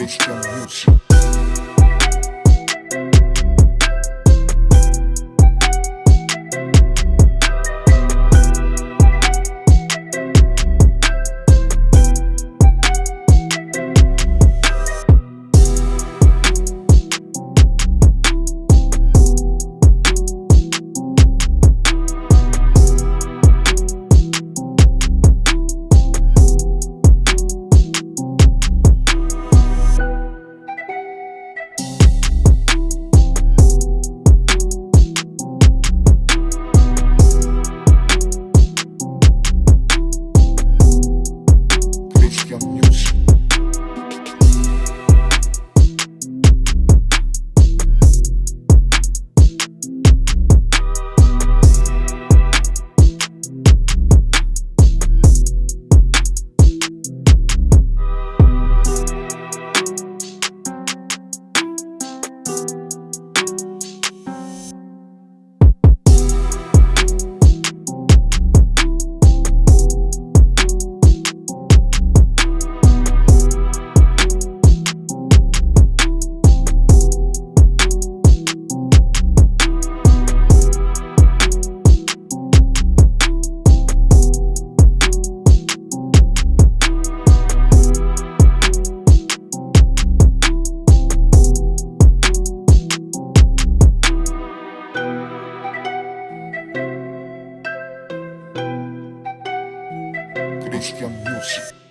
extra music. Característica Music.